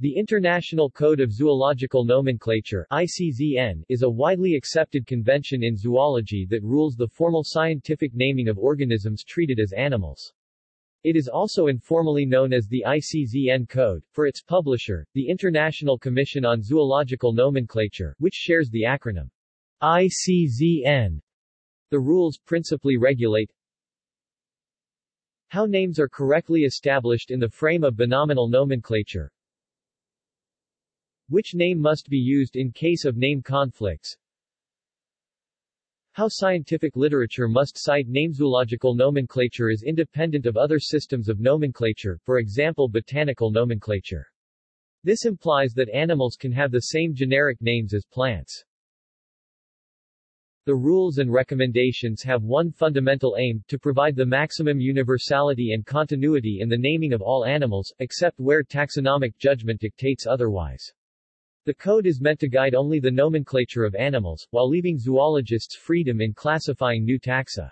The International Code of Zoological Nomenclature ICZN, is a widely accepted convention in zoology that rules the formal scientific naming of organisms treated as animals. It is also informally known as the ICZN Code, for its publisher, the International Commission on Zoological Nomenclature, which shares the acronym ICZN. The rules principally regulate how names are correctly established in the frame of binominal nomenclature, which name must be used in case of name conflicts, how scientific literature must cite namezoological nomenclature is independent of other systems of nomenclature, for example botanical nomenclature. This implies that animals can have the same generic names as plants. The rules and recommendations have one fundamental aim, to provide the maximum universality and continuity in the naming of all animals, except where taxonomic judgment dictates otherwise. The code is meant to guide only the nomenclature of animals, while leaving zoologists freedom in classifying new taxa.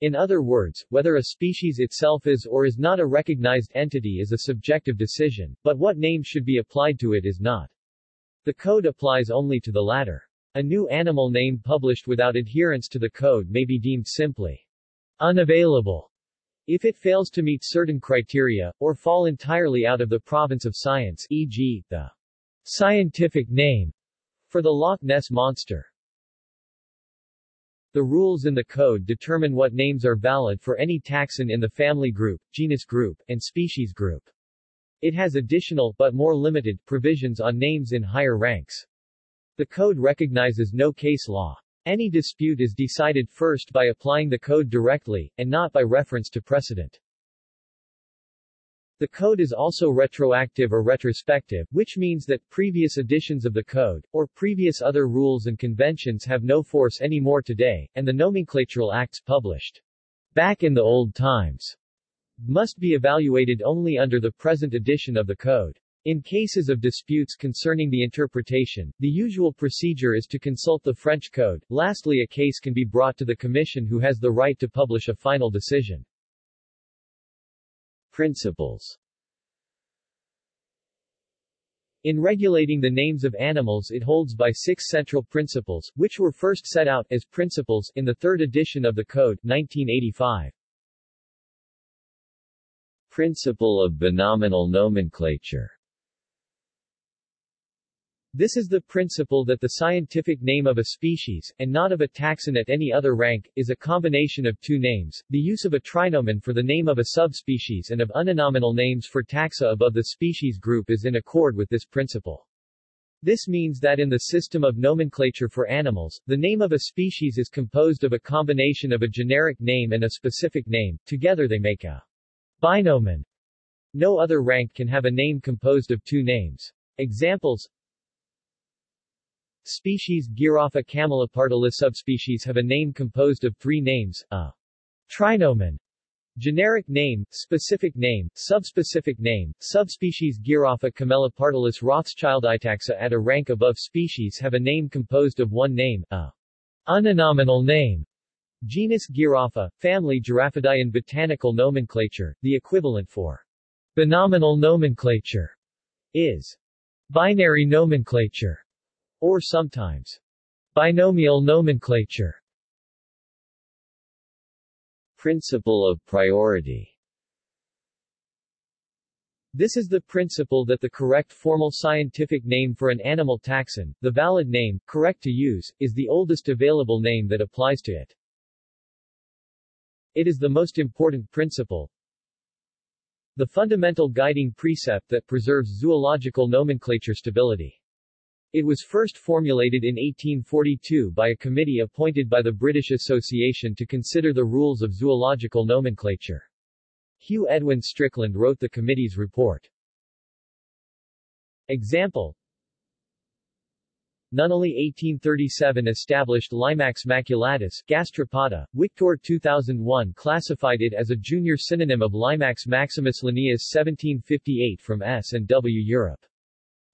In other words, whether a species itself is or is not a recognized entity is a subjective decision, but what name should be applied to it is not. The code applies only to the latter. A new animal name published without adherence to the code may be deemed simply unavailable if it fails to meet certain criteria, or fall entirely out of the province of science e.g., the scientific name for the Loch Ness Monster. The rules in the code determine what names are valid for any taxon in the family group, genus group, and species group. It has additional, but more limited, provisions on names in higher ranks. The code recognizes no case law. Any dispute is decided first by applying the code directly, and not by reference to precedent. The code is also retroactive or retrospective, which means that previous editions of the code, or previous other rules and conventions have no force anymore today, and the nomenclatural acts published back in the old times must be evaluated only under the present edition of the code. In cases of disputes concerning the interpretation, the usual procedure is to consult the French code. Lastly a case can be brought to the Commission who has the right to publish a final decision. Principles In regulating the names of animals it holds by six central principles, which were first set out as principles in the third edition of the Code 1985. Principle of binominal nomenclature this is the principle that the scientific name of a species, and not of a taxon at any other rank, is a combination of two names, the use of a trinomen for the name of a subspecies and of uninominal names for taxa above the species group is in accord with this principle. This means that in the system of nomenclature for animals, the name of a species is composed of a combination of a generic name and a specific name, together they make a binomen. No other rank can have a name composed of two names. Examples Species Giraffa camelopardalis subspecies have a name composed of three names, a trinomen, generic name, specific name, subspecific name. Subspecies Giraffa camelopardalis rothschilditaxa at a rank above species have a name composed of one name, a uninominal name. Genus Giraffa, family Giraffidae botanical nomenclature, the equivalent for binominal nomenclature is binary nomenclature or sometimes binomial nomenclature. Principle of priority this is the principle that the correct formal scientific name for an animal taxon, the valid name, correct to use, is the oldest available name that applies to it. It is the most important principle, the fundamental guiding precept that preserves zoological nomenclature stability. It was first formulated in 1842 by a committee appointed by the British Association to consider the rules of zoological nomenclature. Hugh Edwin Strickland wrote the committee's report. Example Nunneley 1837 established Limax maculatus, gastropoda. Wiktor 2001 classified it as a junior synonym of Limax maximus Linnaeus 1758 from S and W Europe.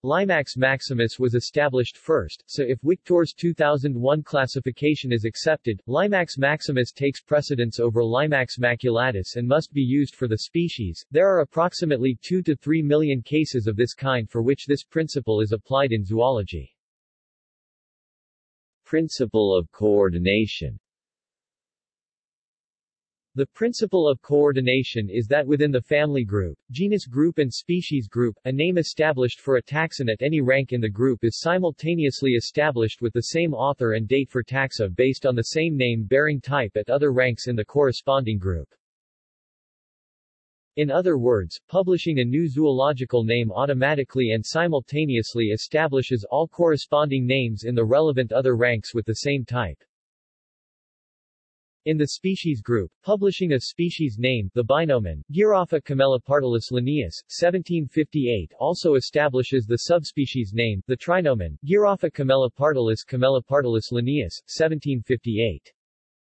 Limax maximus was established first, so if Wiktor's 2001 classification is accepted, Limax maximus takes precedence over Limax maculatus and must be used for the species. There are approximately 2 to 3 million cases of this kind for which this principle is applied in zoology. Principle of coordination the principle of coordination is that within the family group, genus group and species group, a name established for a taxon at any rank in the group is simultaneously established with the same author and date for taxa based on the same name-bearing type at other ranks in the corresponding group. In other words, publishing a new zoological name automatically and simultaneously establishes all corresponding names in the relevant other ranks with the same type. In the species group, publishing a species name, the binomen, Giraffa camelopardalis linnaeus, 1758 also establishes the subspecies name, the trinomen, Giraffa camelopardalis camelopardalis linnaeus, 1758.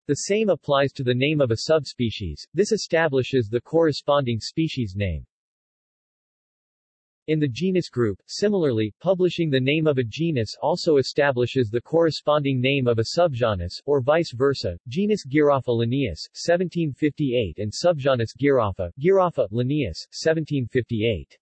The same applies to the name of a subspecies, this establishes the corresponding species name. In the genus group, similarly, publishing the name of a genus also establishes the corresponding name of a subgenus, or vice versa. Genus Giraffa linnaeus, 1758 and subgenus Giraffa, Giraffa linnaeus, 1758.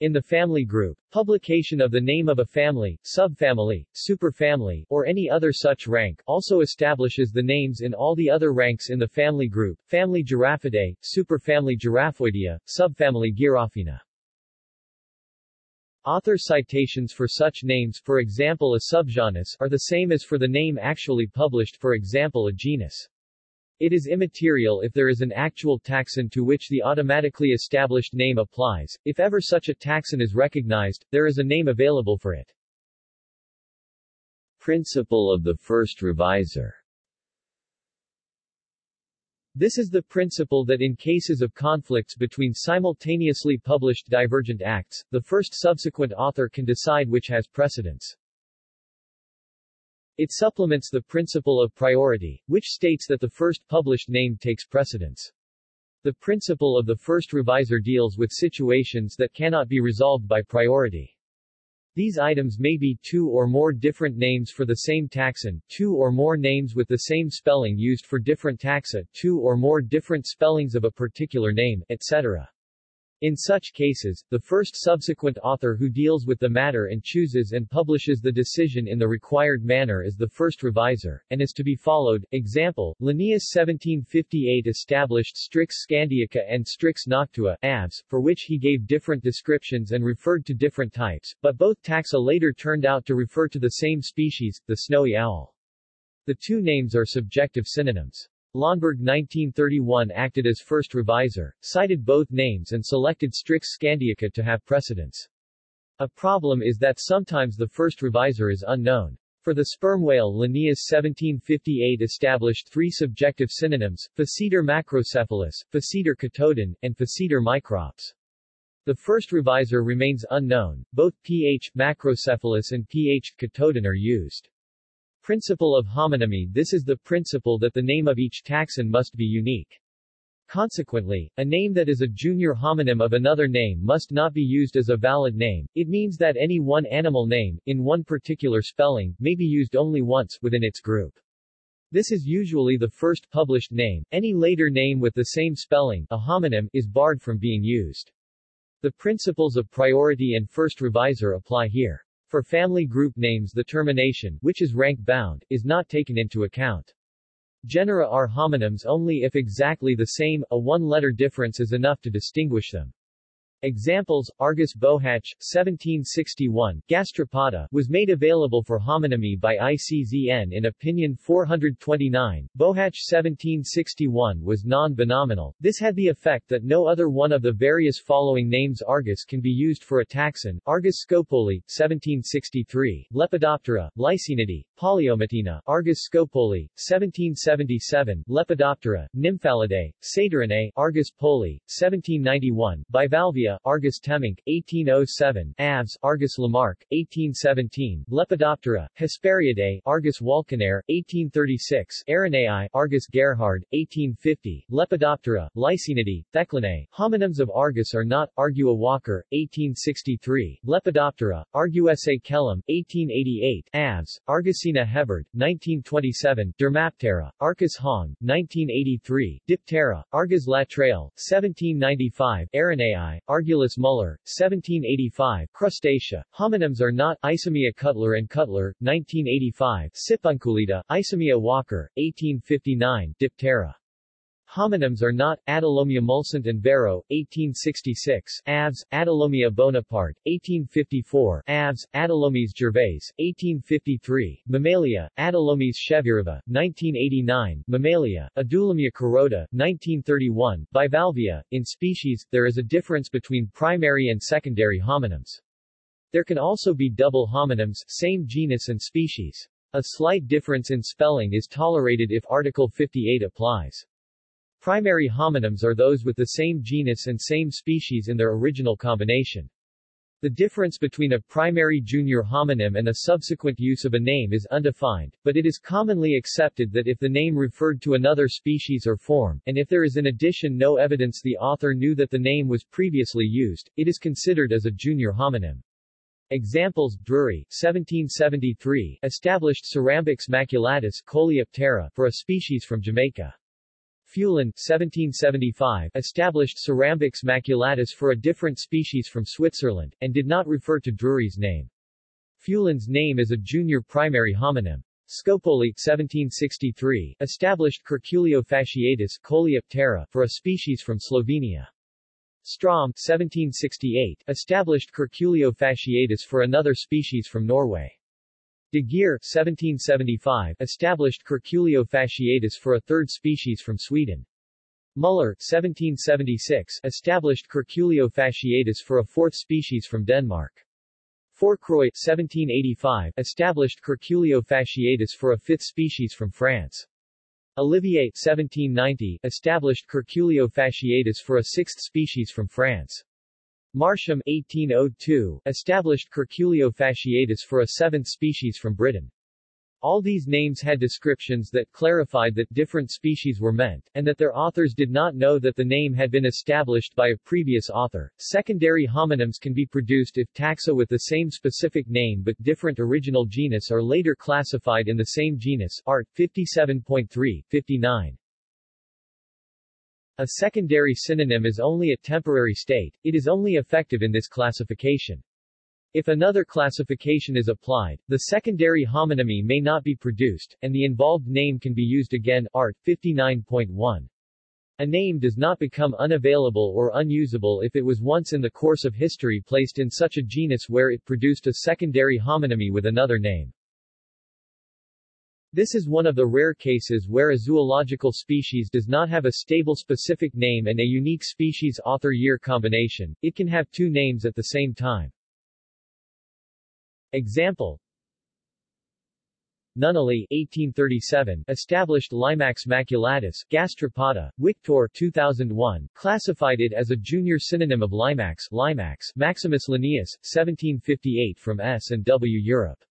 In the family group, publication of the name of a family, subfamily, superfamily, or any other such rank also establishes the names in all the other ranks in the family group, family Giraffidae, superfamily Giraffoidea, subfamily Giraffina. Author citations for such names for example a subgenus are the same as for the name actually published for example a genus. It is immaterial if there is an actual taxon to which the automatically established name applies. If ever such a taxon is recognized, there is a name available for it. Principle of the first revisor This is the principle that in cases of conflicts between simultaneously published divergent acts, the first subsequent author can decide which has precedence. It supplements the principle of priority, which states that the first published name takes precedence. The principle of the first revisor deals with situations that cannot be resolved by priority. These items may be two or more different names for the same taxon, two or more names with the same spelling used for different taxa, two or more different spellings of a particular name, etc. In such cases, the first subsequent author who deals with the matter and chooses and publishes the decision in the required manner is the first revisor, and is to be followed. Example, Linnaeus 1758 established Strix scandiaca and Strix noctua, aves, for which he gave different descriptions and referred to different types, but both taxa later turned out to refer to the same species, the snowy owl. The two names are subjective synonyms. Lönnberg 1931 acted as first revisor, cited both names and selected Strix scandiaca to have precedence. A problem is that sometimes the first revisor is unknown. For the sperm whale Linnaeus 1758 established three subjective synonyms, Physeter macrocephalus, Physeter catodon, and Physeter microps. The first revisor remains unknown, both pH macrocephalus and pH catodon are used. Principle of homonymy This is the principle that the name of each taxon must be unique. Consequently, a name that is a junior homonym of another name must not be used as a valid name. It means that any one animal name, in one particular spelling, may be used only once within its group. This is usually the first published name. Any later name with the same spelling, a homonym, is barred from being used. The principles of priority and first revisor apply here. For family group names the termination, which is rank-bound, is not taken into account. Genera are homonyms only if exactly the same, a one-letter difference is enough to distinguish them. Examples, Argus bohach, 1761, gastropoda, was made available for homonymy by ICZN in Opinion 429. Bohach 1761 was non-binominal. This had the effect that no other one of the various following names Argus can be used for a taxon, Argus scopoli, 1763, Lepidoptera, Lycaenidae, Polyomytina, Argus scopoli, 1777, Lepidoptera, Nymphalidae, Satyrinae, Argus poli, 1791, Bivalvia, Argus temminck, 1807, Avs, Argus Lamarck, 1817, Lepidoptera, Hesperiidae, Argus Walckenaer, 1836, Araneae, Argus Gerhard, 1850, Lepidoptera, Lycaenidae, Theclinae, Homonyms of Argus are not, Argua Walker, 1863, Lepidoptera, Argusae Kellum, 1888, Avs, Argusina Hebard, 1927, Dermaptera, Arcus Hong, 1983, Diptera, Argus Latreille, 1795, Araneae, Argulis Muller, 1785, Crustacea, homonyms are not, Isomia Cutler and Cutler, 1985, Sipunculida, Isomia Walker, 1859, Diptera. Homonyms are not, Adilomia mulcent and Barrow, 1866, Avs, Adilomia Bonaparte, 1854, Avs, Adilomes Gervais, 1853, Mammalia, Adilomes chevirova, 1989, Mammalia, Adullamia carota, 1931, Bivalvia. In species, there is a difference between primary and secondary homonyms. There can also be double homonyms, same genus and species. A slight difference in spelling is tolerated if Article 58 applies. Primary homonyms are those with the same genus and same species in their original combination. The difference between a primary junior homonym and a subsequent use of a name is undefined, but it is commonly accepted that if the name referred to another species or form, and if there is in addition no evidence the author knew that the name was previously used, it is considered as a junior homonym. Examples, Drury, 1773, established Cerambyx maculatus coleoptera for a species from Jamaica. Fulan 1775, established Cerambyx maculatus for a different species from Switzerland, and did not refer to Drury's name. Fulan's name is a junior primary homonym. Scopoli 1763, established Curculio fasciatus coleoptera for a species from Slovenia. Strom 1768, established Curculio fasciatus for another species from Norway. De Geer 1775, established Curculio fasciatus for a third species from Sweden. Muller 1776, established Curculio fasciatus for a fourth species from Denmark. Fourcroy 1785, established Curculio fasciatus for a fifth species from France. Olivier 1790, established Curculio fasciatus for a sixth species from France. Marsham 1802, established Curculio fasciatus for a seventh species from Britain. All these names had descriptions that clarified that different species were meant, and that their authors did not know that the name had been established by a previous author. Secondary homonyms can be produced if taxa with the same specific name but different original genus are later classified in the same genus. Art 57.3, 59. A secondary synonym is only a temporary state, it is only effective in this classification. If another classification is applied, the secondary homonymy may not be produced, and the involved name can be used again. Art. 59.1. A name does not become unavailable or unusable if it was once in the course of history placed in such a genus where it produced a secondary homonymy with another name. This is one of the rare cases where a zoological species does not have a stable specific name and a unique species author-year combination, it can have two names at the same time. Example Nunneley 1837, established Limax maculatus, gastropoda, Wiktor 2001, classified it as a junior synonym of Limax, Limax, Maximus Linnaeus, 1758 from S. and W. Europe.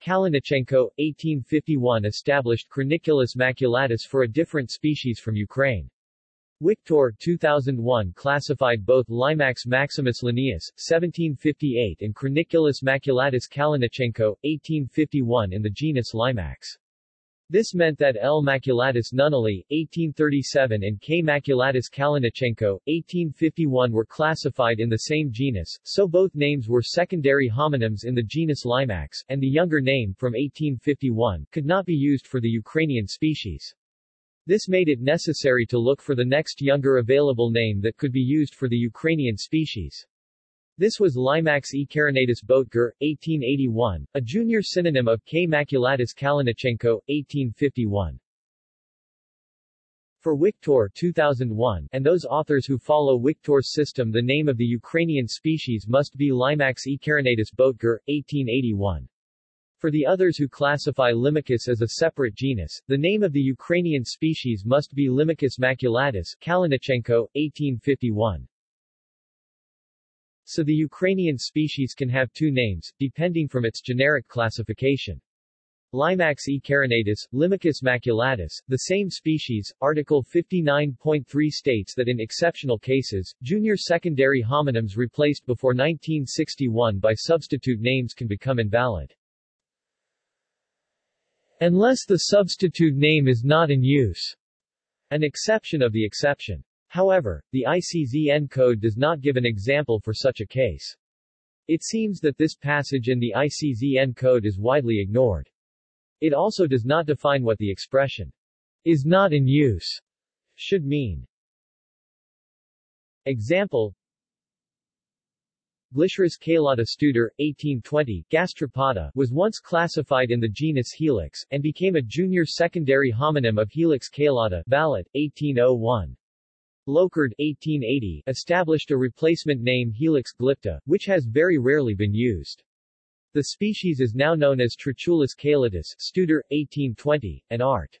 Kalinichenko, 1851 established Chroniculus maculatus for a different species from Ukraine. Wiktor 2001 classified both Limax maximus Linnaeus, 1758 and Chroniculus maculatus Kalinichenko, 1851 in the genus Limax. This meant that L. maculatus nunneley, 1837 and K. maculatus Kalinichenko, 1851 were classified in the same genus, so both names were secondary homonyms in the genus Limax, and the younger name, from 1851, could not be used for the Ukrainian species. This made it necessary to look for the next younger available name that could be used for the Ukrainian species. This was Limax ecarinatus Boettger, 1881, a junior synonym of K. maculatus Kalinichenko, 1851. For Wiktor 2001, and those authors who follow Wiktor's system the name of the Ukrainian species must be Limax ecarinatus Boettger, 1881. For the others who classify Limacus as a separate genus, the name of the Ukrainian species must be Limacus maculatus Kalinichenko, 1851. So the Ukrainian species can have two names, depending from its generic classification. Limax e carinatus, Limacus maculatus, the same species, Article 59.3 states that in exceptional cases, junior secondary homonyms replaced before 1961 by substitute names can become invalid. Unless the substitute name is not in use. An exception of the exception. However, the ICZN code does not give an example for such a case. It seems that this passage in the ICZN code is widely ignored. It also does not define what the expression is not in use should mean. Example Glyceris calata Studer, 1820, gastropoda, was once classified in the genus Helix, and became a junior secondary homonym of Helix calata Vallet, 1801. Locard, 1880, established a replacement name Helix glypta, which has very rarely been used. The species is now known as Trochilus calatus, Studer, 1820, and art.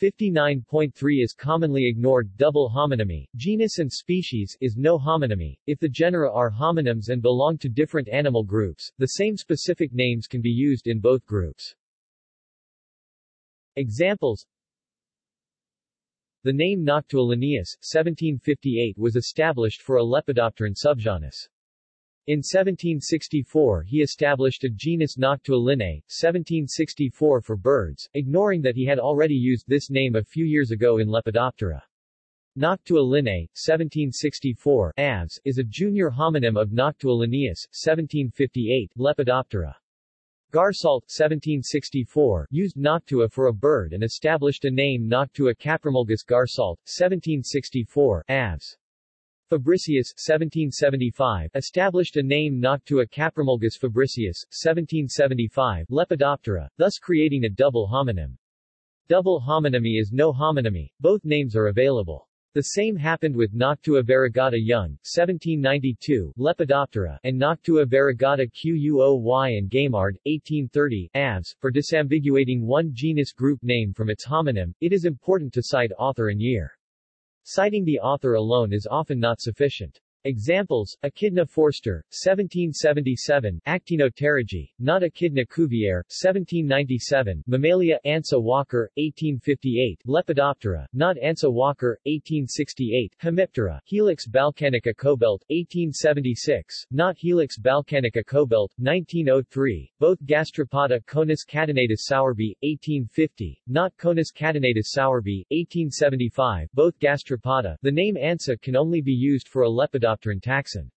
59.3 is commonly ignored double homonymy, genus and species, is no homonymy. If the genera are homonyms and belong to different animal groups, the same specific names can be used in both groups. Examples The name Noctua Linnaeus, 1758 was established for a Lepidopteran subgenus. In 1764 he established a genus Noctua linnae, 1764 for birds, ignoring that he had already used this name a few years ago in Lepidoptera. Noctua linnae, 1764 avs, is a junior homonym of Noctua linnaeus, 1758 Lepidoptera. Garsault, 1764, used Noctua for a bird and established a name Noctua caprimulgus garsault, 1764 avs. Fabricius 1775, established a name Noctua caprimulgus fabricius, 1775 Lepidoptera, thus creating a double homonym. Double homonymy is no homonymy, both names are available. The same happened with Noctua variegata Young, 1792, Lepidoptera, and Noctua variegata Quoy and Gaimard, 1830, avs. For disambiguating one genus group name from its homonym, it is important to cite author and year. Citing the author alone is often not sufficient. Examples, Echidna forster, 1777, Actinopterygii, not Echidna cuvier, 1797, Mammalia Ansa Walker, 1858, Lepidoptera, not Ansa Walker, 1868, Hemiptera, Helix balkanica kobelt, 1876, not Helix balkanica kobelt, 1903, both Gastropoda Conus catenatus sowerby, 1850, not Conus catenatus sowerby, 1875, both Gastropoda. The name Ansa can only be used for a Lepidoptera taxon.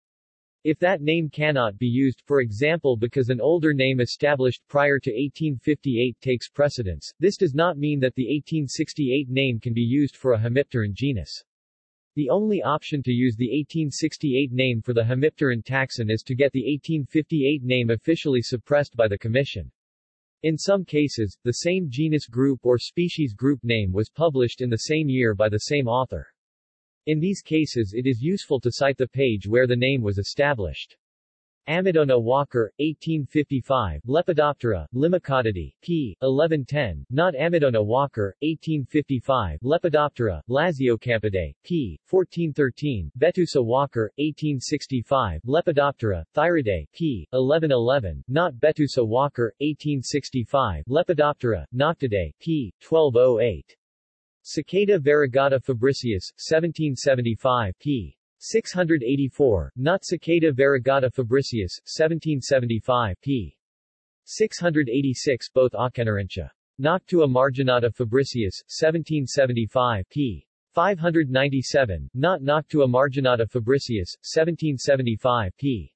If that name cannot be used, for example because an older name established prior to 1858 takes precedence, this does not mean that the 1868 name can be used for a hemipteran genus. The only option to use the 1868 name for the hemipteran taxon is to get the 1858 name officially suppressed by the Commission. In some cases, the same genus group or species group name was published in the same year by the same author. In these cases it is useful to cite the page where the name was established. Amidona Walker, 1855, Lepidoptera, Limacodidae, p. 1110, not Amidona Walker, 1855, Lepidoptera, Lasiocampidae, p. 1413, Betusa Walker, 1865, Lepidoptera, Thyridae, p. 1111, not Betusa Walker, 1865, Lepidoptera, Noctuidae, p. 1208. Cicada variegata fabricius, 1775, p. 684, not Cicada variegata fabricius, 1775, p. 686 both Auchenerentia. Noctua marginata fabricius, 1775, p. 597, not Noctua marginata fabricius, 1775, p.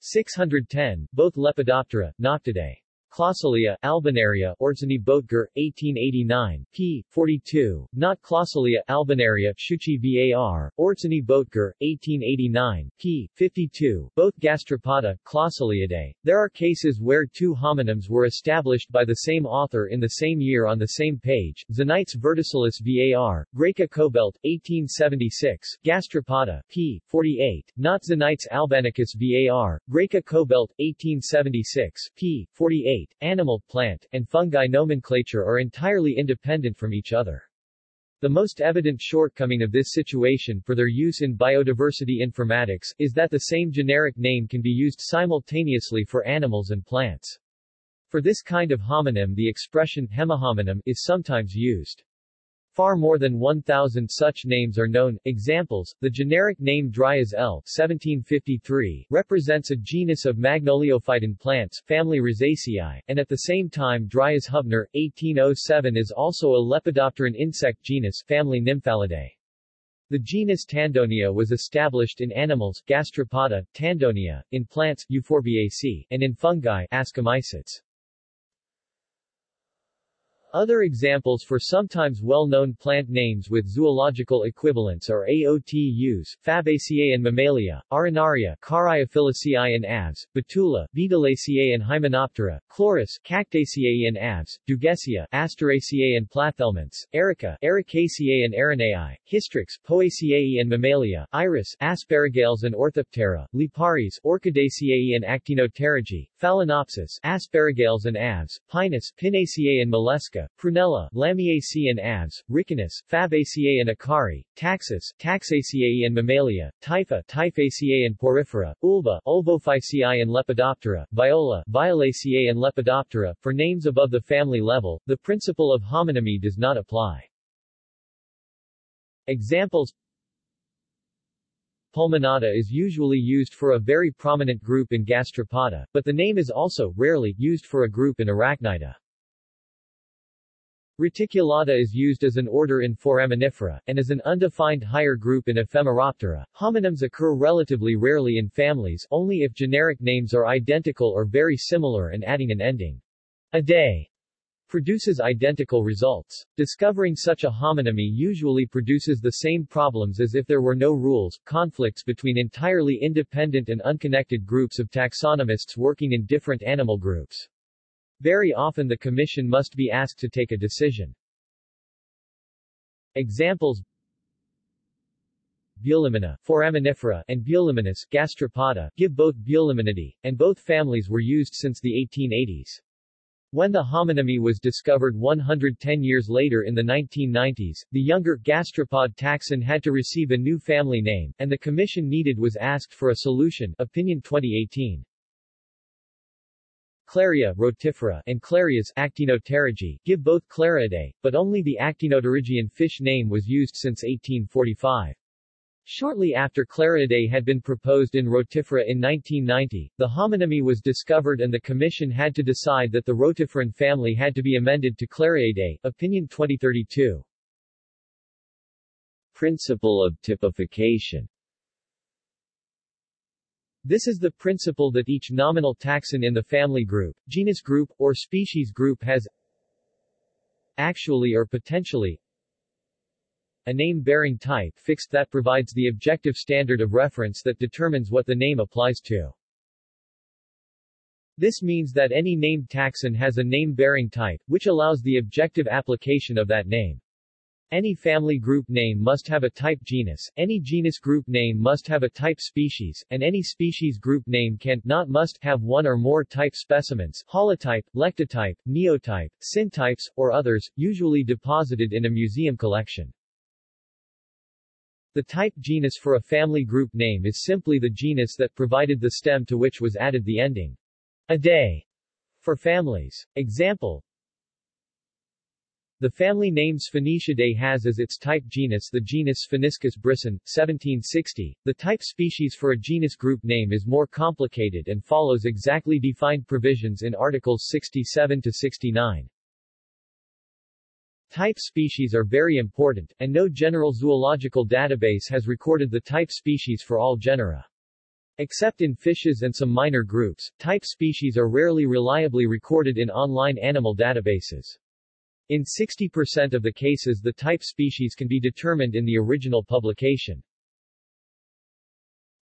610, both Lepidoptera, Noctuidae. Clausilia, Albinaria, Ortsini Boettger, 1889, p. 42, not Clausilia, Albinaria, Schucci var, Ortsini Boettger, 1889, p. 52, both Gastropoda, Clausiliidae. There are cases where two homonyms were established by the same author in the same year on the same page, Xenites verticillus var, Graeca kobelt, 1876, Gastropoda, p. 48, not Xenites albanicus var, Graeca kobelt, 1876, p. 48, animal, plant, and fungi nomenclature are entirely independent from each other. The most evident shortcoming of this situation for their use in biodiversity informatics is that the same generic name can be used simultaneously for animals and plants. For this kind of homonym the expression hemihomonym is sometimes used. Far more than 1,000 such names are known. Examples, the generic name Dryas L. 1753 represents a genus of magnoliophyton plants, family Rosaceae, and at the same time Dryas hubner, 1807 is also a lepidopteran insect genus, family Nymphalidae. The genus Tandonia was established in animals, Gastropoda, Tandonia, in plants, Euphorbiaceae, and in fungi, Ascomycetes. Other examples for sometimes well-known plant names with zoological equivalents are AOTUs, Fabaceae and Mammalia, Arenaria, Caryophyllaceae and Aves, Betula, Betulaceae and Hymenoptera, Chloris, Cactaceae and Aves, Dugesia, Asteraceae and Plathelminths, Erica, Ericaceae and Araneae, Hystrix, Poaceae and Mammalia, Iris, Asparagales and Orthoptera, Liparis, Orchidaceae and Actinopterygii, Phalaenopsis, Asparagales and Aves, Pinus, Pinaceae and Mollusca, Prunella, Lamiaceae and Aves, Ricinus, Fabaceae and Acari, Taxus, Taxaceae and Mammalia, Typha, Typhaceae and Porifera, Ulva, Ulvophyceae and Lepidoptera, Viola, Violaceae and Lepidoptera. For names above the family level, the principle of homonymy does not apply. Examples Pulmonata is usually used for a very prominent group in Gastropoda, but the name is also, rarely, used for a group in Arachnida. Reticulata is used as an order in Foraminifera, and as an undefined higher group in Ephemeroptera. Homonyms occur relatively rarely in families, only if generic names are identical or very similar and adding an ending a day produces identical results. Discovering such a homonymy usually produces the same problems as if there were no rules, conflicts between entirely independent and unconnected groups of taxonomists working in different animal groups. Very often the Commission must be asked to take a decision. Examples Bulimina, Foraminifera, and Buliminus, Gastropoda, give both Buliminidae, and both families were used since the 1880s. When the homonymy was discovered 110 years later in the 1990s, the younger gastropod taxon had to receive a new family name, and the commission needed was asked for a solution Opinion 2018. Claria rotifera and Clarias Actinopterygii give both Clariidae, but only the Actinopterygian fish name was used since 1845. Shortly after Clariidae had been proposed in Rotifera in 1990, the homonymy was discovered and the commission had to decide that the rotiferan family had to be amended to Clariidae. Opinion 2032. Principle of typification this is the principle that each nominal taxon in the family group, genus group, or species group has actually or potentially a name-bearing type fixed that provides the objective standard of reference that determines what the name applies to. This means that any named taxon has a name-bearing type, which allows the objective application of that name. Any family group name must have a type genus, any genus group name must have a type species, and any species group name can, not must, have one or more type specimens holotype, lectotype, neotype, syntypes, or others, usually deposited in a museum collection. The type genus for a family group name is simply the genus that provided the stem to which was added the ending a day for families. Example, the family name Spheniscidae has as its type genus the genus Spheniscus brisson, 1760. The type species for a genus group name is more complicated and follows exactly defined provisions in Articles 67 to 69. Type species are very important, and no general zoological database has recorded the type species for all genera. Except in fishes and some minor groups, type species are rarely reliably recorded in online animal databases. In 60% of the cases the type species can be determined in the original publication.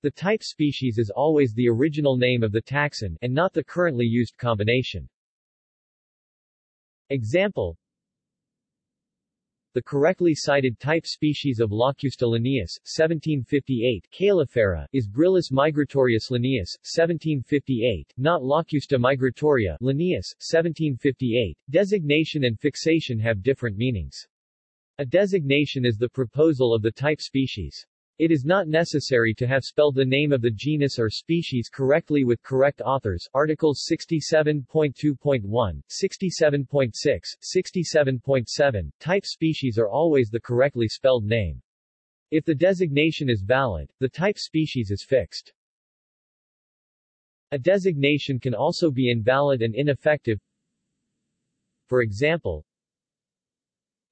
The type species is always the original name of the taxon, and not the currently used combination. Example the correctly cited type species of Locusta linnaeus, 1758, Calyphera, is Gryllus migratorius linnaeus, 1758, not Locusta migratoria linnaeus, 1758. Designation and fixation have different meanings. A designation is the proposal of the type species. It is not necessary to have spelled the name of the genus or species correctly with correct authors articles 67.2.1, 67.6, 67.7, type species are always the correctly spelled name. If the designation is valid, the type species is fixed. A designation can also be invalid and ineffective. For example,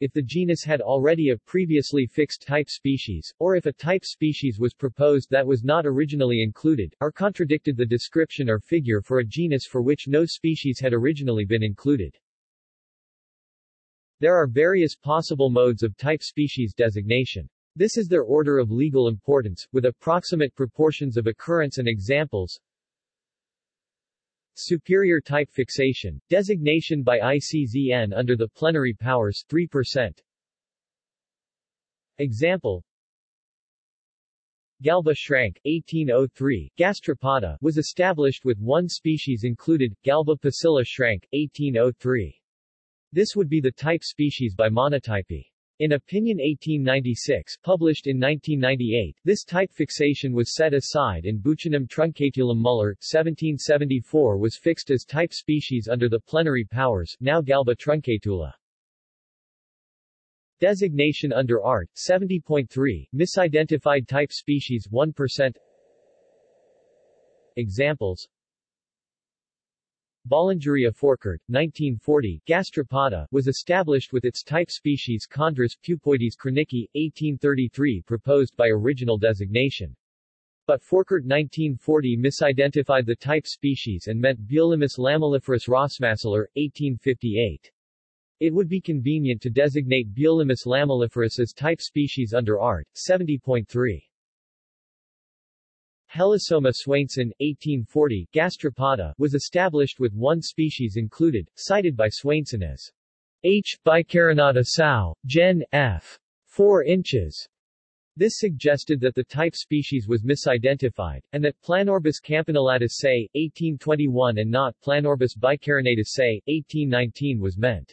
if the genus had already a previously fixed type species, or if a type species was proposed that was not originally included, or contradicted the description or figure for a genus for which no species had originally been included. There are various possible modes of type species designation. This is their order of legal importance, with approximate proportions of occurrence and examples. Superior type fixation, designation by ICZN under the plenary powers 3%. Example Galba schrank 1803, gastropoda, was established with one species included, Galba pusilla schrank 1803. This would be the type species by monotypy. In Opinion 1896, published in 1998, this type fixation was set aside and Buccinum truncatulum Muller, 1774 was fixed as type species under the plenary powers, now Galba truncatula. Designation under Art. 70.3, misidentified type species 1%. Examples Bollingeria forkert, 1940, gastropoda, was established with its type species Chondrus pupoides kronicki, 1833 proposed by original designation. But Forkert 1940 misidentified the type species and meant Bulimus lamelliferus rossmasseler, 1858. It would be convenient to designate Bulimus lamelliferus as type species under Art. 70.3. Helisoma swainsoni, 1840, gastropoda, was established with one species included, cited by Swainson as H. bicarinata Sow, Gen. F. 4 inches. This suggested that the type species was misidentified, and that Planorbis campanillatus Say, 1821 and not Planorbis bicarinatus Say, 1819 was meant.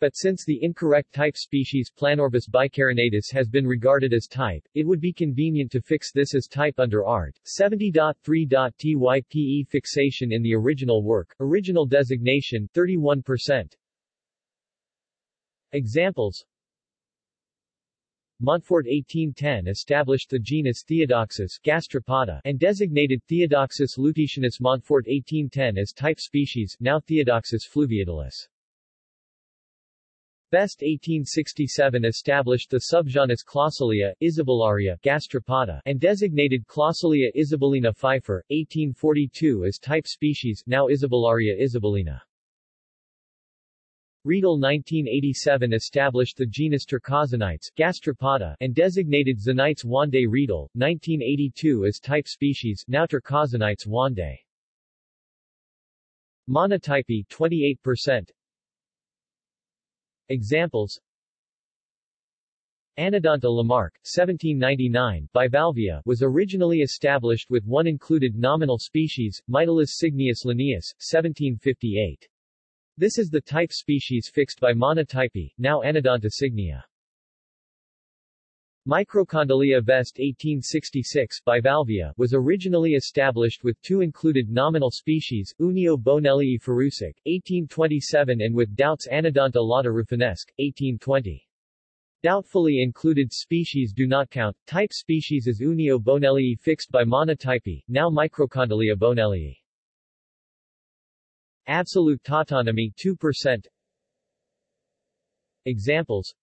But since the incorrect type species Planorbis bicarinatus has been regarded as type, it would be convenient to fix this as type under Art. 70.3.type fixation in the original work, original designation 31%. Examples Montfort 1810 established the genus Theodoxus gastropoda and designated Theodoxus lutetinus Montfort 1810 as type species, now Theodoxus fluviatilis. Best 1867 established the subgenus Clausilia, Isabellaria, gastropoda, and designated Clausilia isabellina Pfeiffer, 1842 as type species, now Isabellaria isabellina. Riedel 1987 established the genus Turcozonites, gastropoda, and designated Zonites wandae Riedel, 1982 as type species, now Turcozonites wandae. Monotypy 28%, Examples Anodonta Lamarck, 1799, bivalvia, was originally established with one included nominal species, Mytilus signius linnaeus, 1758. This is the type species fixed by monotypy, now Anodonta cygnea. Microcondylia vest 1866 bivalvia was originally established with two included nominal species, Unio bonellii Ferrusic, 1827 and with Doubt's Anodonta lata rafinesque, 1820. Doubtfully included species do not count. Type species is Unio bonellii fixed by monotypy, now Microcondylia bonellii. Absolute tautonymy 2%. Examples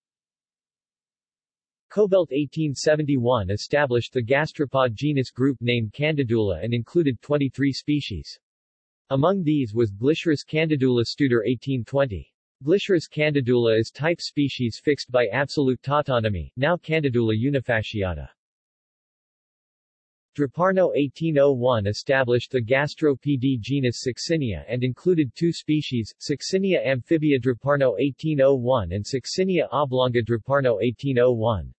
Kobelt 1871 established the gastropod genus group named Candidula and included 23 species. Among these was Glycerus candidula Studer 1820. Glycerus candidula is type species fixed by absolute tautonymy, now Candidula unifasciata. Draparnaud 1801 established the gastropod genus Saxinia and included two species, Saxinia amphibia Draparnaud 1801 and Saxinia oblonga Draparnaud 1801.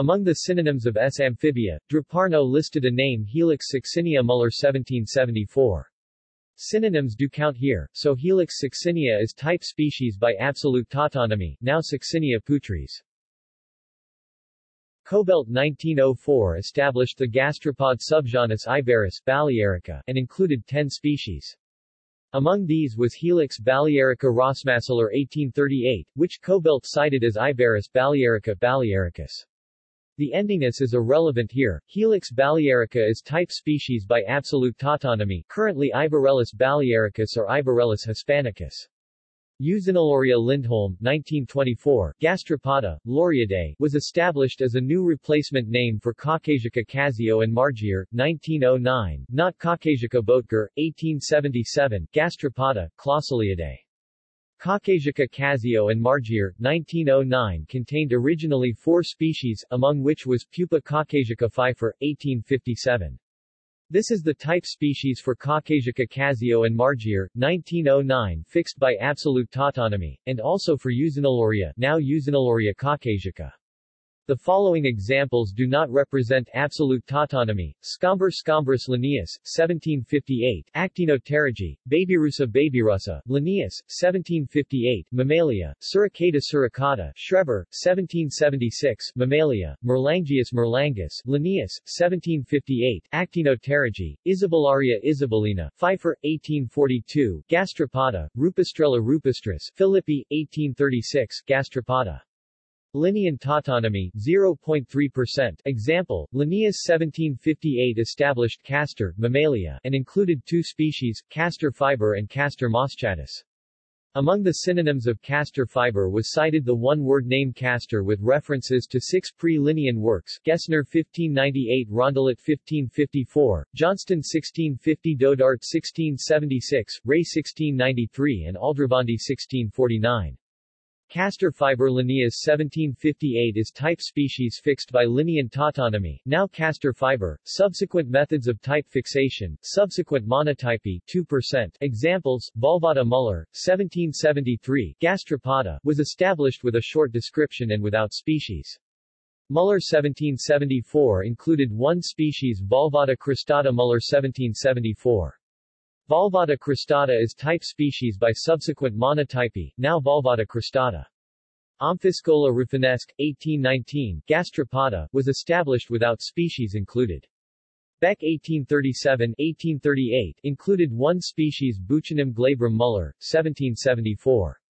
Among the synonyms of S. amphibia, Draparnaud listed a name Helix succinia Muller 1774. Synonyms do count here, so Helix succinia is type species by absolute tautonymy, now Succinia putres. Kobelt 1904 established the gastropod subgenus Iberis balearica and included 10 species. Among these was Helix balearica rossmasseler 1838, which Kobelt cited as Iberis balearica balearicus. The endingness is irrelevant here. Helix balearica is type species by absolute tautonymy, currently Iberellus balearicus or Iberellus hispanicus. Euxinolaria Lindholm, 1924, Gastropoda, Lauriidae, was established as a new replacement name for Caucasica casio and Margier, 1909, not Caucasica boettger, 1877, Gastropoda, Clausiliidae. Caucasica Caziot and Margier, 1909 contained originally four species, among which was Pupa caucasica pfeiffer, 1857. This is the type species for Caucasica Caziot and Margier, 1909 fixed by absolute tautonymy, and also for Euxinolaria now Euxinolaria caucasica. The following examples do not represent absolute tautonymy. Scomber scombrus Linnaeus, 1758, Actinopterygii, Babyrussa babyrussa, Linnaeus, 1758, Mammalia, Suricata suricata, Schreber, 1776, Mammalia, Merlangius merlangus, Linnaeus, 1758, Actinopterygii, Isabellaria isabellina, Pfeiffer, 1842, Gastropoda, Rupestrella rupestris, Philippi, 1836, Gastropoda. Linnean tautonymy 0.3%. Example: Linnaeus 1758 established castor mammalia and included two species, castor fiber and castor moschatus. Among the synonyms of castor fiber was cited the one-word name castor with references to six pre-Linnean works Gesner 1598 Rondelet 1554, Johnston 1650 Dodart 1676, Ray 1693 and Aldrovandi 1649. Castor fiber Linnaeus 1758 is type species fixed by Linnean tautonymy, now castor fiber, subsequent methods of type fixation, subsequent monotypy 2%. Examples, Valvata Muller, 1773, Gastropoda, was established with a short description and without species. Muller 1774 included one species Valvata cristata Muller 1774. Valvata cristata is type species by subsequent monotypy, now Valvata cristata. Omphiscola rafinesque, 1819, Gastropoda, was established without species included. Beck 1837-1838 included one species Buccinum glabrum Muller, 1774.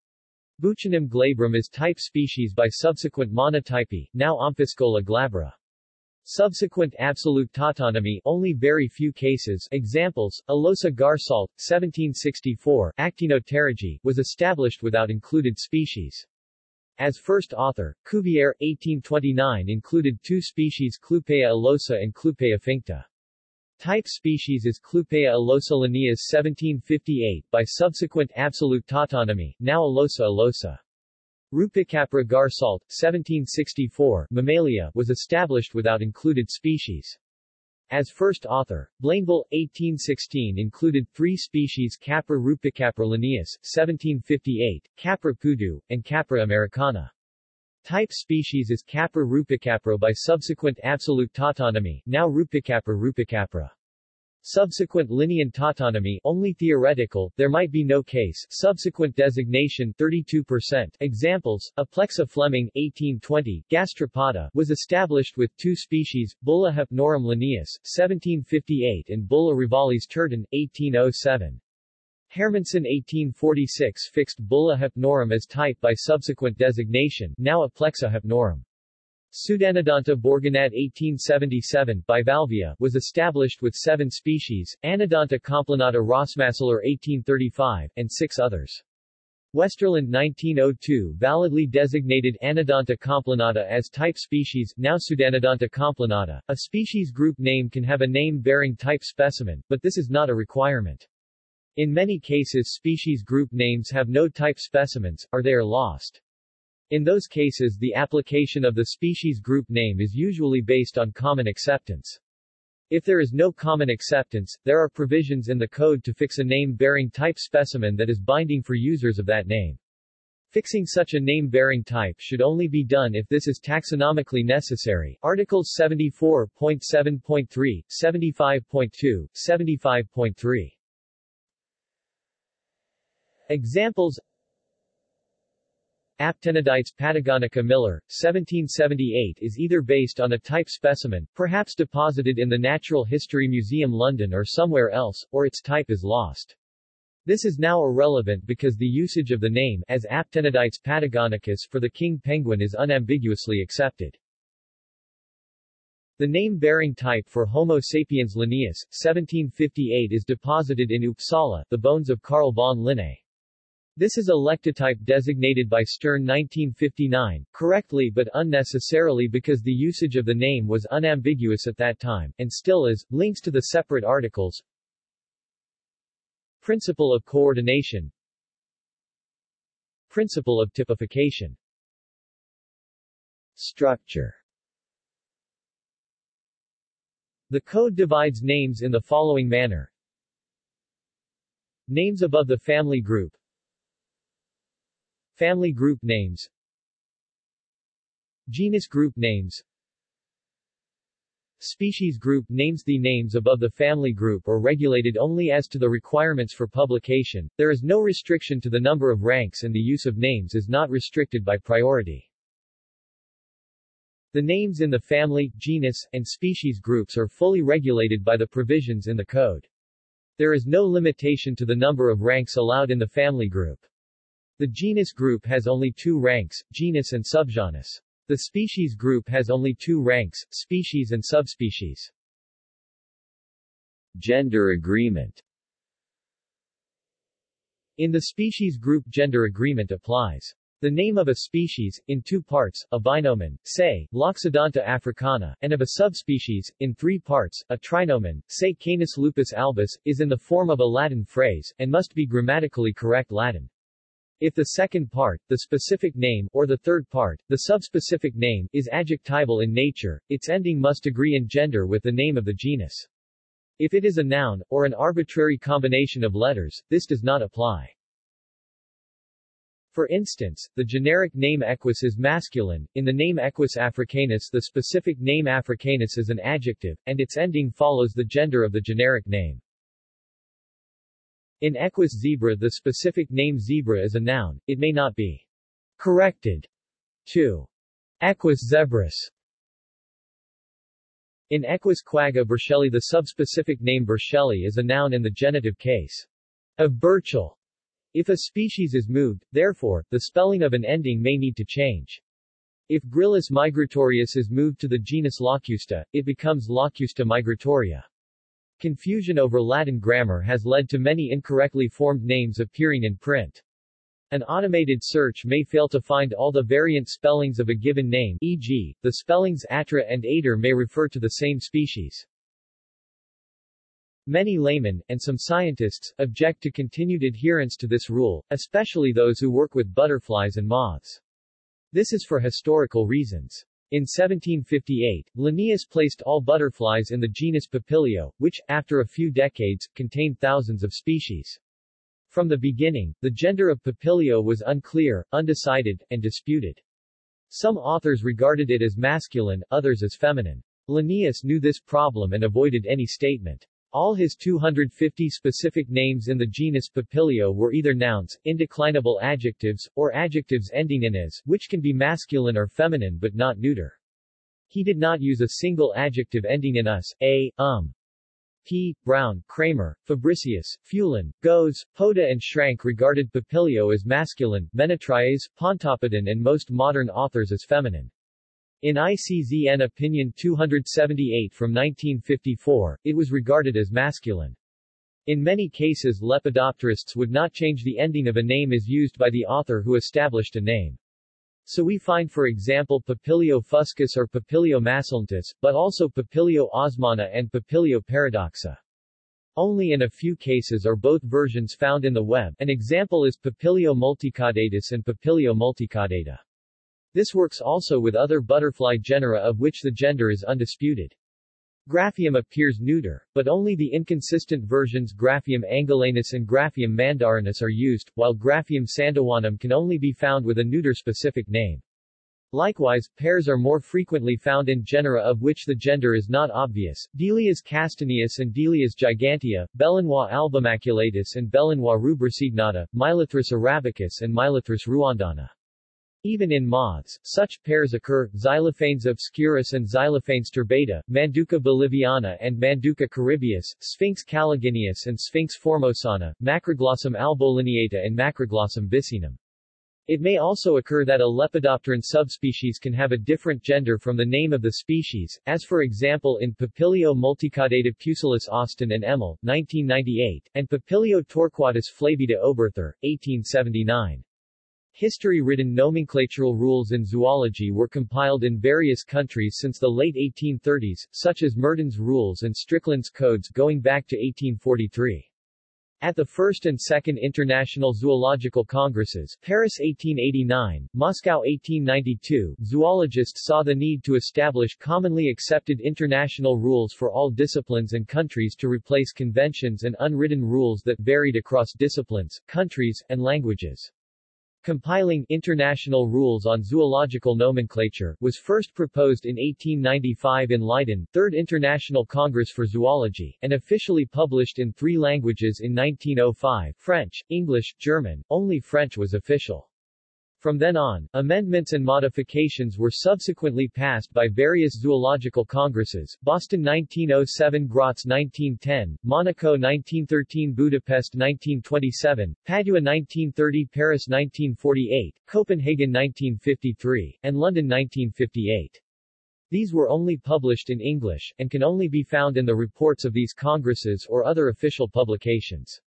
Buccinum glabrum is type species by subsequent monotypy, now Omphiscola glabra. Subsequent absolute tautonymy only very few cases examples, Alosa garsault, 1764, Actinopterygii, was established without included species. As first author, Cuvier, 1829 included two species Clupea alosa and Clupea finta. Type species is Clupea alosa Linnaeus 1758 by subsequent absolute tautonymy, now Alosa alosa. Rupicapra garsault, 1764, Mammalia, was established without included species. As first author, Blainville, 1816 included three species Capra rupicapra Linnaeus, 1758, Capra pudu, and Capra americana. Type species is Capra rupicapra by subsequent absolute tautonymy, now Rupicapra rupicapra. Subsequent Linnean tautonymy only theoretical, there might be no case. Subsequent designation 32%. Examples: Aplexa Fleming 1820, Gastropoda was established with two species, Bulla hypnorum Linnaeus 1758 and Bulla rivalis Turton 1807. Herrmannsen 1846 fixed Bulla hypnorum as type by subsequent designation, now Aplexa hypnorum. Pseudanodonta bourguignat 1877 bivalvia was established with seven species, Anodonta complanata Rossmässler 1835, and six others. Westerlund 1902 validly designated Anodonta complanata as type species, now Pseudanodonta complanata. A species group name can have a name-bearing type specimen, but this is not a requirement. In many cases species group names have no type specimens, or they are lost. In those cases the application of the species group name is usually based on common acceptance. If there is no common acceptance, there are provisions in the code to fix a name-bearing type specimen that is binding for users of that name. Fixing such a name-bearing type should only be done if this is taxonomically necessary. Articles 74.7.3, 75.2, 75.3. Examples Aptenodytes patagonica Miller, 1778 is either based on a type specimen, perhaps deposited in the Natural History Museum London or somewhere else, or its type is lost. This is now irrelevant because the usage of the name as Aptenodytes patagonicus for the king penguin is unambiguously accepted. The name-bearing type for Homo sapiens linnaeus, 1758 is deposited in Uppsala, the bones of Carl von Linné. This is a lectotype designated by Stern 1959, correctly but unnecessarily because the usage of the name was unambiguous at that time, and still is. Links to the separate articles Principle of coordination Principle of typification Structure The code divides names in the following manner. Names above the family group Family group names Genus group names Species group names The names above the family group are regulated only as to the requirements for publication, there is no restriction to the number of ranks and the use of names is not restricted by priority. The names in the family, genus, and species groups are fully regulated by the provisions in the code. There is no limitation to the number of ranks allowed in the family group. The genus group has only two ranks, genus and subgenus. The species group has only two ranks, species and subspecies. Gender agreement In the species group gender agreement applies. The name of a species, in two parts, a binomen, say, Loxodonta africana, and of a subspecies, in three parts, a trinomen, say Canis lupus albus, is in the form of a Latin phrase, and must be grammatically correct Latin. If the second part, the specific name, or the third part, the subspecific name, is adjectival in nature, its ending must agree in gender with the name of the genus. If it is a noun, or an arbitrary combination of letters, this does not apply. For instance, the generic name equus is masculine, in the name equus africanus the specific name africanus is an adjective, and its ending follows the gender of the generic name. In equus zebra the specific name zebra is a noun, it may not be corrected to equus zebrus. In equus quagga burchelli the subspecific name burchelli is a noun in the genitive case of Burchell. If a species is moved, therefore, the spelling of an ending may need to change. If Gryllus migratorius is moved to the genus Locusta, it becomes Locusta migratoria. Confusion over Latin grammar has led to many incorrectly formed names appearing in print. An automated search may fail to find all the variant spellings of a given name e.g., the spellings atra and ater may refer to the same species. Many laymen, and some scientists, object to continued adherence to this rule, especially those who work with butterflies and moths. This is for historical reasons. In 1758, Linnaeus placed all butterflies in the genus Papilio, which, after a few decades, contained thousands of species. From the beginning, the gender of Papilio was unclear, undecided, and disputed. Some authors regarded it as masculine, others as feminine. Linnaeus knew this problem and avoided any statement. All his 250 specific names in the genus Papilio were either nouns, indeclinable adjectives, or adjectives ending in as, which can be masculine or feminine but not neuter. He did not use a single adjective ending in us, a, um. P. Browne, Cramer, Fabricius, Fulan, Goeze, Poda and Schrank regarded Papilio as masculine, Ménétries, Pontoppidan and most modern authors as feminine. In ICZN Opinion 278 from 1954, it was regarded as masculine. In many cases lepidopterists would not change the ending of a name as used by the author who established a name. So we find for example Papilio fuscus or Papilio masculinus, but also Papilio osmana and Papilio paradoxa. Only in a few cases are both versions found in the web, an example is Papilio multicaudatus and Papilio multicaudata. This works also with other butterfly genera of which the gender is undisputed. Graphium appears neuter, but only the inconsistent versions Graphium angolanus and Graphium mandarinus are used, while Graphium sandawanum can only be found with a neuter specific name. Likewise, pairs are more frequently found in genera of which the gender is not obvious, Delias castaneus and Delias gigantea, Belenois albumaculatus and Belenois rubricignata, Mylothris arabicus and Mylothris ruandana. Even in moths, such pairs occur, Xylophanes obscurus and Xylophanes turbata, Manduca boliviana and Manduca caribeus, Sphinx caligineus and Sphinx formosana, Macroglossum albolineata and Macroglossum vicinum. It may also occur that a Lepidopteran subspecies can have a different gender from the name of the species, as for example in Papilio multicaudata pusillus Austin and Emmel, 1998, and Papilio torquatus flavida Oberthur, 1879. History-ridden nomenclatural rules in zoology were compiled in various countries since the late 1830s, such as Merton's Rules and Strickland's Codes going back to 1843. At the First and Second International Zoological Congresses Paris 1889, Moscow 1892, zoologists saw the need to establish commonly accepted international rules for all disciplines and countries to replace conventions and unwritten rules that varied across disciplines, countries, and languages. Compiling International Rules on Zoological Nomenclature was first proposed in 1895 in Leiden, Third International Congress for Zoology, and officially published in three languages in 1905, French, English, German, only French was official. From then on, amendments and modifications were subsequently passed by various zoological congresses, Boston 1907 Graz 1910, Monaco 1913 Budapest 1927, Padua 1930 Paris 1948, Copenhagen 1953, and London 1958. These were only published in English, and can only be found in the reports of these congresses or other official publications.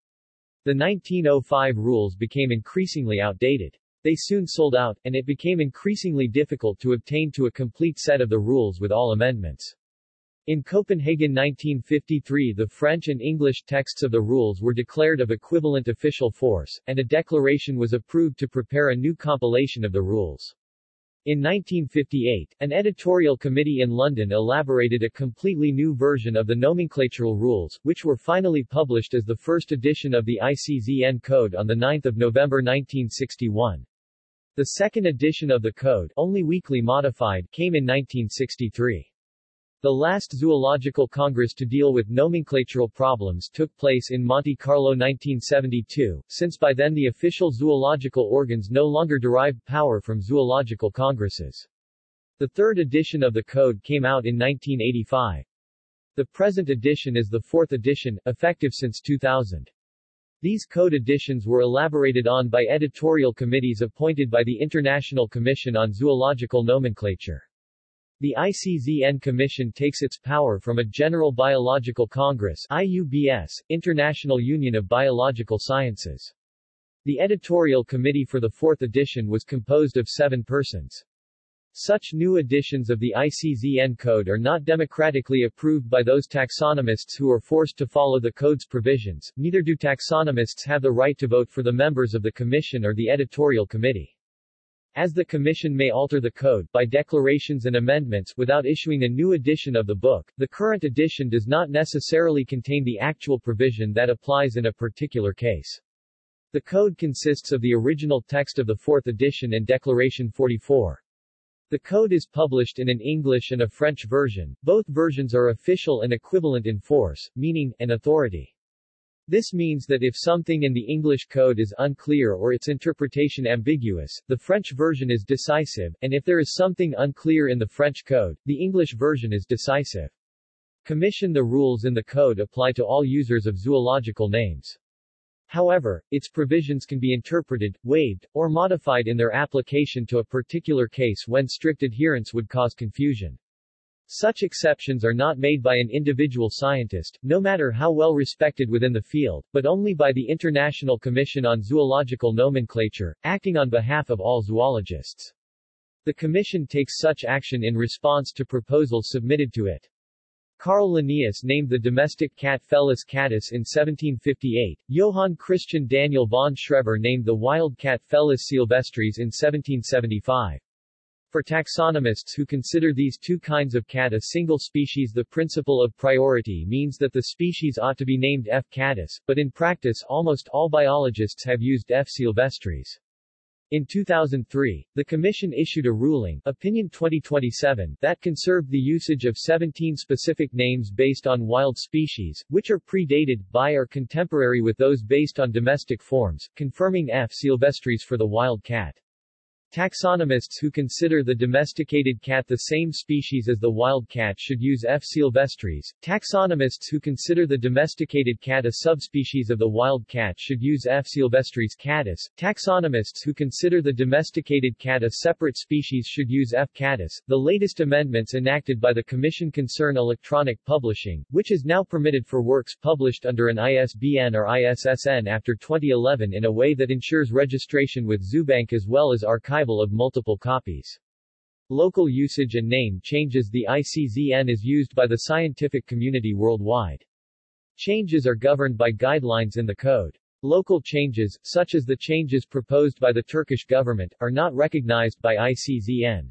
The 1905 rules became increasingly outdated. They soon sold out, and it became increasingly difficult to obtain to a complete set of the rules with all amendments. In Copenhagen 1953 the French and English texts of the rules were declared of equivalent official force, and a declaration was approved to prepare a new compilation of the rules. In 1958, an editorial committee in London elaborated a completely new version of the nomenclatural rules, which were finally published as the first edition of the ICZN Code on 9 November 1961. The second edition of the code, only weakly modified, came in 1963. The last zoological congress to deal with nomenclatural problems took place in Monte Carlo 1972, since by then the official zoological organs no longer derived power from zoological congresses. The third edition of the code came out in 1985. The present edition is the fourth edition, effective since 2000. These code editions were elaborated on by editorial committees appointed by the International Commission on Zoological Nomenclature. The ICZN Commission takes its power from a General Biological Congress IUBS, International Union of Biological Sciences. The editorial committee for the fourth edition was composed of seven persons. Such new editions of the ICZN code are not democratically approved by those taxonomists who are forced to follow the code's provisions, neither do taxonomists have the right to vote for the members of the commission or the editorial committee. As the Commission may alter the code by declarations and amendments without issuing a new edition of the book, the current edition does not necessarily contain the actual provision that applies in a particular case. The code consists of the original text of the fourth edition and Declaration 44. The code is published in an English and a French version. Both versions are official and equivalent in force, meaning, and authority. This means that if something in the English code is unclear or its interpretation ambiguous, the French version is decisive, and if there is something unclear in the French code, the English version is decisive. Commission The rules in the code apply to all users of zoological names. However, its provisions can be interpreted, waived, or modified in their application to a particular case when strict adherence would cause confusion. Such exceptions are not made by an individual scientist, no matter how well respected within the field, but only by the International Commission on Zoological Nomenclature, acting on behalf of all zoologists. The Commission takes such action in response to proposals submitted to it. Carl Linnaeus named the domestic cat Felis catus in 1758, Johann Christian Daniel von Schreber named the wild cat Felis silvestris in 1775. For taxonomists who consider these two kinds of cat a single species the principle of priority means that the species ought to be named F. catus, but in practice almost all biologists have used F. silvestris. In 2003, the Commission issued a ruling Opinion 2027 that conserved the usage of 17 specific names based on wild species, which are predated, by or contemporary with those based on domestic forms, confirming F. silvestris for the wild cat. Taxonomists who consider the domesticated cat the same species as the wild cat should use F. sylvestris. Taxonomists who consider the domesticated cat a subspecies of the wild cat should use F. sylvestris catus. Taxonomists who consider the domesticated cat a separate species should use F. catus. The latest amendments enacted by the Commission concern electronic publishing, which is now permitted for works published under an ISBN or ISSN after 2011 in a way that ensures registration with Zoobank as well as archival of multiple copies. Local usage and name changes The ICZN is used by the scientific community worldwide. Changes are governed by guidelines in the code. Local changes, such as the changes proposed by the Turkish government, are not recognized by ICZN.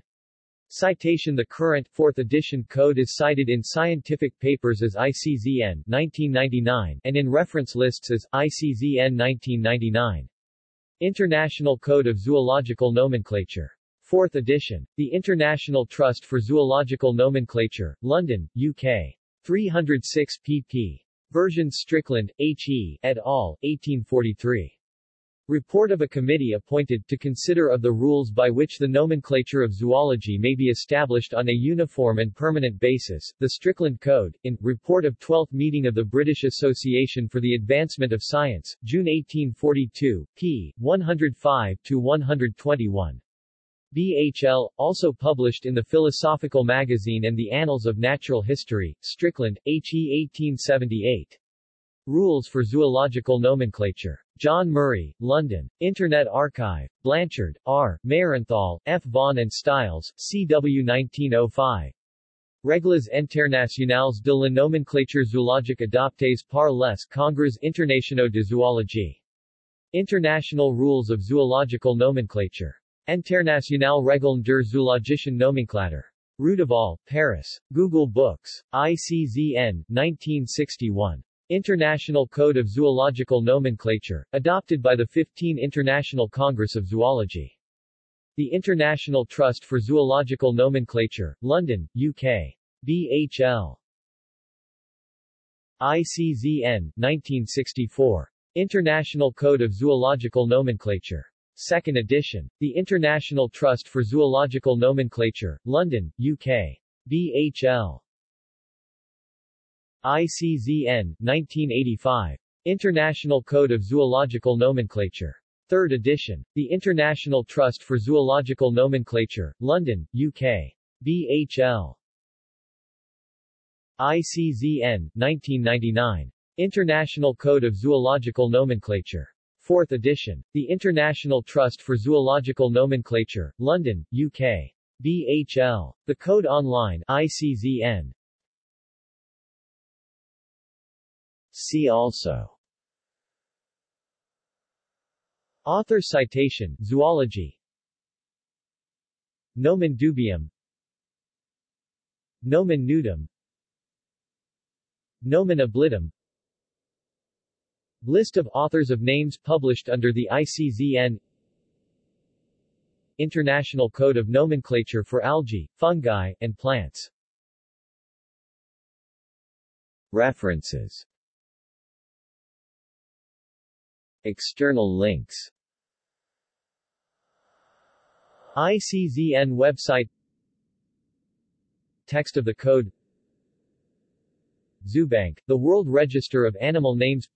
Citation The current, 4th edition code is cited in scientific papers as ICZN 1999 and in reference lists as ICZN 1999. International Code of Zoological Nomenclature. 4th edition. The International Trust for Zoological Nomenclature, London, UK. 306 pp. Version Strickland, H.E., et al., 1843. Report of a committee appointed to consider of the rules by which the nomenclature of zoology may be established on a uniform and permanent basis, the Strickland Code, in, Report of 12th Meeting of the British Association for the Advancement of Science, June 1842, p. 105-121. BHL, also published in the Philosophical Magazine and the Annals of Natural History, Strickland, H.E. 1878. Rules for Zoological Nomenclature. John Murray, London. Internet Archive. Blanchard, R., Maehrenthal, F. von and Stiles, C.W. 1905. Règles internationales de la nomenclature zoologique adoptées par les Congrès internationaux de zoologie. International Rules of Zoological Nomenclature. Internationale Regeln der zoologischen Nomenklatur. De Paris. Google Books. ICZN, 1961. International Code of Zoological Nomenclature, adopted by the 15 International Congress of Zoology. The International Trust for Zoological Nomenclature, London, UK. BHL. ICZN, 1964. International Code of Zoological Nomenclature. Second edition. The International Trust for Zoological Nomenclature, London, UK. BHL. ICZN, 1985. International Code of Zoological Nomenclature. Third edition. The International Trust for Zoological Nomenclature, London, UK. BHL. ICZN, 1999. International Code of Zoological Nomenclature. Fourth edition. The International Trust for Zoological Nomenclature, London, UK. BHL. The Code Online, ICZN, See also. Author citation Zoology. Nomen dubium. Nomen nudum. Nomen oblitum List of authors of names published under the ICZN International Code of Nomenclature for Algae, Fungi, and Plants. References External links. ICZN website. Text of the code. Zoobank, the World Register of Animal Names.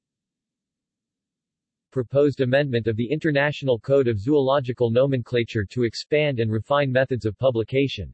Proposed amendment of the International Code of Zoological Nomenclature to expand and refine methods of publication